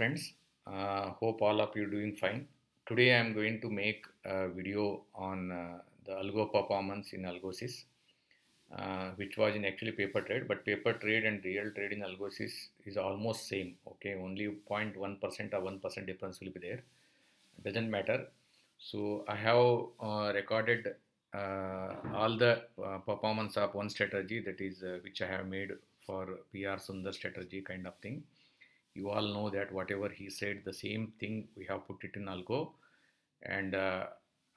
friends uh, hope all of you doing fine. Today i am going to make a video on uh, the algo performance in algosys uh, which was in actually paper trade but paper trade and real trade in algosys is almost same okay? Only 0.1% or 1% difference will be there. Doesn't matter. So i have uh, recorded uh, all the uh, performance of one strategy that is which i have made for pr sundar strategy kind of thing you all know that whatever he said the same thing we have put it in algo. And uh,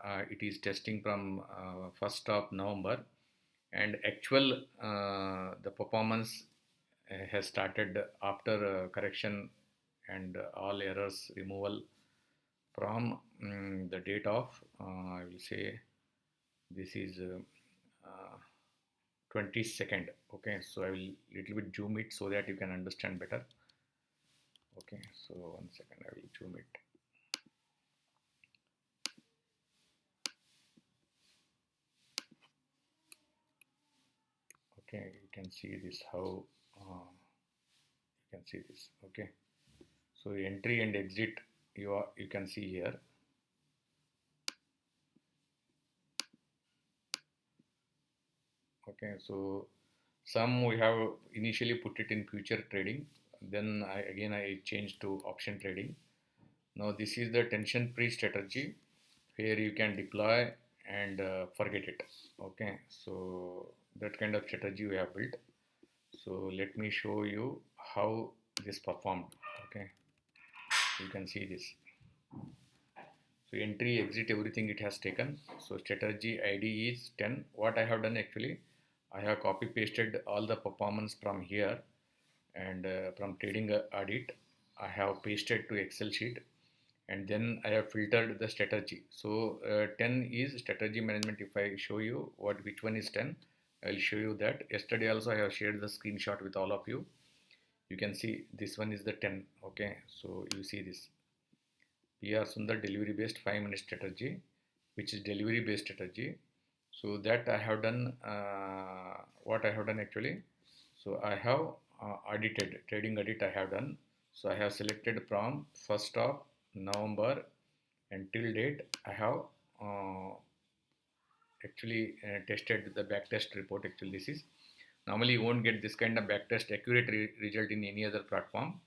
uh, it is testing from uh, 1st of november. And actual the performance has started after correction and all errors removal from um, the date of i will say this is 22nd okay so i will little bit zoom it so that you can understand better okay so one second I will zoom it. Okay you can see this how uh, you can see this okay. So entry and exit you are you can see here. Okay so some we have initially put it in future trading then I, again I changed to option trading. Now this is the tension free strategy where you can deploy and uh, forget it. Okay so that kind of strategy we have built. So let me show you how this performed. Okay you can see this. So entry exit everything it has taken. So strategy id is 10 what i have done actually i have copy pasted all the performance from here and uh, from trading audit I have pasted to Excel sheet and then I have filtered the strategy. So uh, 10 is strategy management. If I show you what which one is 10, I'll show you that. Yesterday also I have shared the screenshot with all of you. You can see this one is the 10. Okay, so you see this. PR Sundar delivery based 5 minute strategy, which is delivery based strategy. So that I have done uh, what I have done actually. So I have uh, audited trading audit I have done. So I have selected from 1st of November until date. I have uh, actually uh, tested the backtest report actually this is. Normally you won't get this kind of backtest accurate re result in any other platform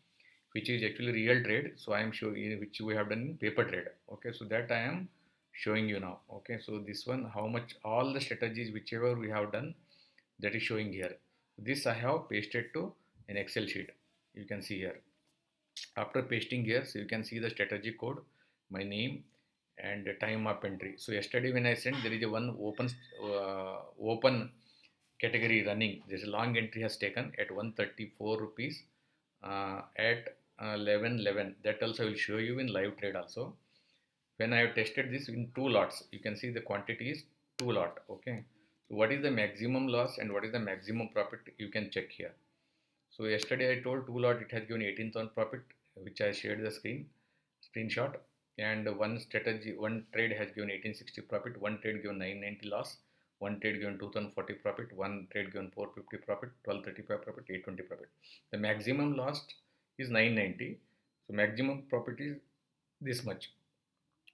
which is actually real trade. So I am showing which we have done in paper trade. Okay so that I am showing you now. Okay so this one how much all the strategies whichever we have done that is showing here. This I have pasted to an excel sheet you can see here. After pasting here so you can see the strategy code my name and time of entry. So yesterday when i sent there is a one open uh, open category running. This long entry has taken at 134 rupees uh, at uh, 11 11 that also will show you in live trade also. When i have tested this in two lots you can see the quantity is two lot okay? So what is the maximum loss and what is the maximum profit you can check here so yesterday I told two lot it has given 18,000 profit which I shared the screen screenshot. And one strategy one trade has given 1860 profit one trade given 990 loss one trade given 2040 profit one trade given 450 profit 1235 profit 820 profit. The maximum loss is 990 so maximum profit is this much.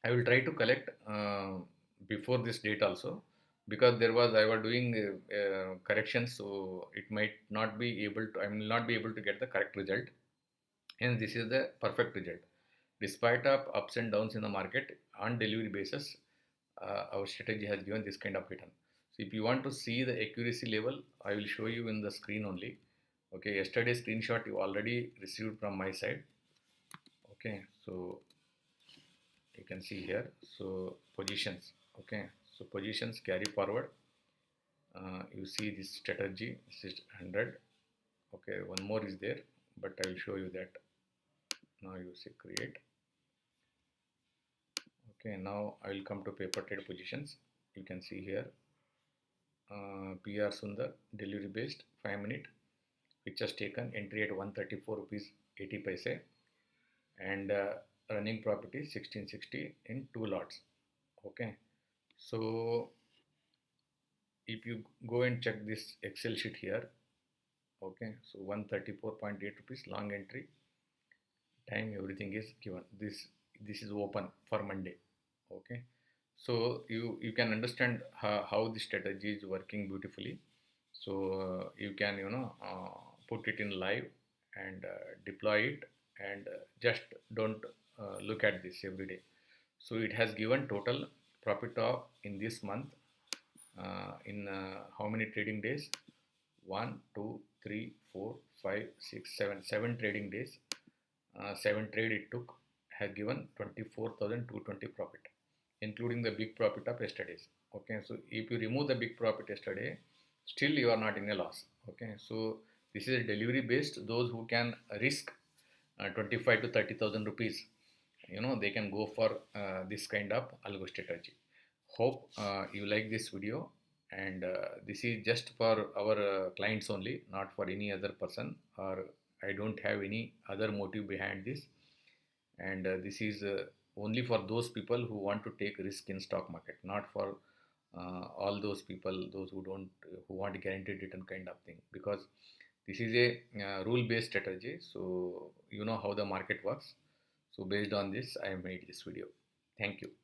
I will try to collect uh, before this date also because there was I was doing uh, corrections so it might not be able to I will not be able to get the correct result. And this is the perfect result. Despite of ups and downs in the market on delivery basis uh, our strategy has given this kind of return. So if you want to see the accuracy level I will show you in the screen only. Okay yesterday screenshot you already received from my side. Okay so you can see here. So positions. Okay so positions carry forward. Uh, you see this strategy this is 100 okay one more is there but I will show you that. Now you see create. Okay now I will come to paper trade positions. You can see here. Uh, PR Sundar delivery based 5 minute which has taken entry at 134 rupees 80 paise. And uh, running property 1660 in two lots. Okay so if you go and check this excel sheet here okay so 134.8 rupees long entry. Time everything is given. This this is open for monday okay. So you you can understand how, how the strategy is working beautifully. So uh, you can you know uh, put it in live and uh, deploy it and uh, just don't uh, look at this every day. So it has given total profit of in this month uh, in how many trading days? 1 2 3 4 5 6 7 7 trading days. Seven trade it took has given 24220 profit including the big profit of yesterday's. Okay so if you remove the big profit yesterday still you are not in a loss. Okay so this is a delivery based those who can risk uh, 25 to 30000 rupees you know they can go for uh, this kind of algo strategy. Hope uh, you like this video and uh, this is just for our clients only not for any other person or i don't have any other motive behind this. And this is only for those people who want to take risk in stock market not for uh, all those people those who don't who want guaranteed return kind of thing. Because this is a uh, rule based strategy so you know how the market works so based on this i made this video. Thank you